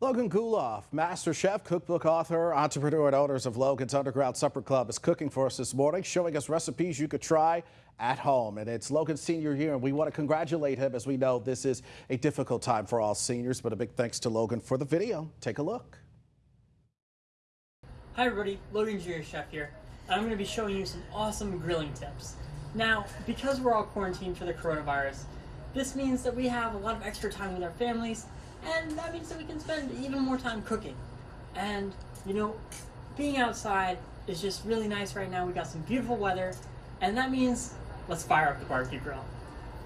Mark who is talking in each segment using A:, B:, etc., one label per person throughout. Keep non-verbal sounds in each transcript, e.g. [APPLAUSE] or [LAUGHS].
A: Logan Guleff, master chef, cookbook author, entrepreneur, and owners of Logan's Underground Supper Club is cooking for us this morning, showing us recipes you could try at home. And it's Logan's senior year, and we want to congratulate him as we know this is a difficult time for all seniors. But a big thanks to Logan for the video. Take a look.
B: Hi everybody, Logan Junior Chef here. I'm going to be showing you some awesome grilling tips. Now, because we're all quarantined for the coronavirus, this means that we have a lot of extra time with our families and that means that we can spend even more time cooking. And, you know, being outside is just really nice right now. We got some beautiful weather, and that means let's fire up the barbecue grill.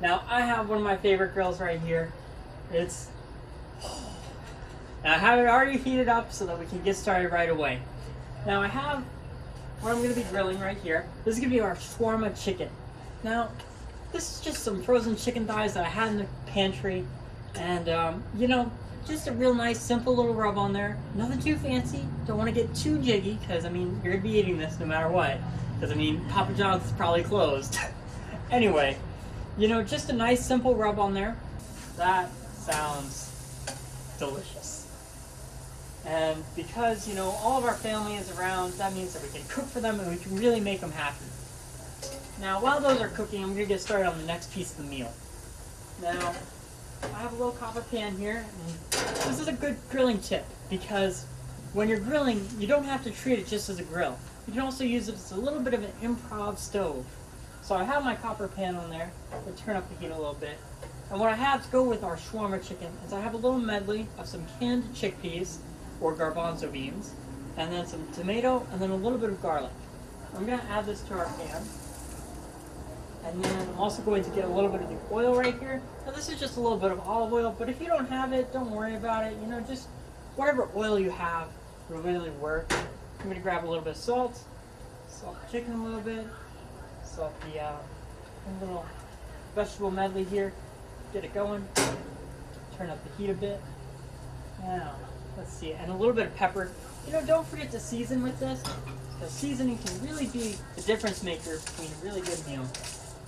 B: Now, I have one of my favorite grills right here. It's. [SIGHS] I have it already heated up so that we can get started right away. Now, I have what I'm going to be grilling right here. This is to be our shawarma chicken. Now, this is just some frozen chicken thighs that I had in the pantry and, um, you know, just a real nice, simple little rub on there. Nothing too fancy. Don't want to get too jiggy, because, I mean, you're going to be eating this no matter what. Because, I mean, Papa John's is probably closed. [LAUGHS] anyway, you know, just a nice, simple rub on there. That sounds delicious. And because, you know, all of our family is around, that means that we can cook for them and we can really make them happy. Now, while those are cooking, I'm going to get started on the next piece of the meal. Now, I have a little copper pan here. this is a good grilling tip because when you're grilling, you don't have to treat it just as a grill. You can also use it as a little bit of an improv stove. So I have my copper pan on there. I'll turn up the heat a little bit. And what I have to go with our shawarma chicken is I have a little medley of some canned chickpeas or garbanzo beans, and then some tomato, and then a little bit of garlic. I'm going to add this to our pan. And then I'm also going to get a little bit of the oil right here. Now this is just a little bit of olive oil, but if you don't have it, don't worry about it. You know, just whatever oil you have will really work. I'm going to grab a little bit of salt, salt the chicken a little bit, salt the uh, little vegetable medley here, get it going, turn up the heat a bit. Now, let's see, and a little bit of pepper. You know, don't forget to season with this, because seasoning can really be the difference maker between a really good meal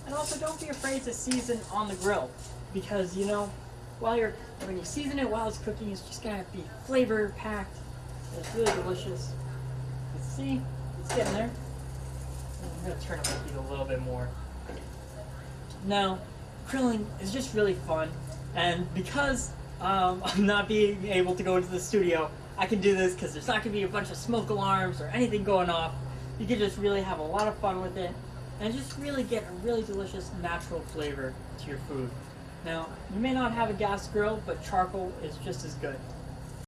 B: and also don't be afraid to season on the grill because you know, while you're when you season it while it's cooking, it's just gonna be flavor packed. It's really delicious. Let's see, it's getting there. I'm gonna turn up the heat a little bit more. Now, grilling is just really fun, and because um, [LAUGHS] I'm not being able to go into the studio, I can do this because there's not gonna be a bunch of smoke alarms or anything going off. You can just really have a lot of fun with it and just really get a really delicious natural flavor to your food. Now, you may not have a gas grill, but charcoal is just as good.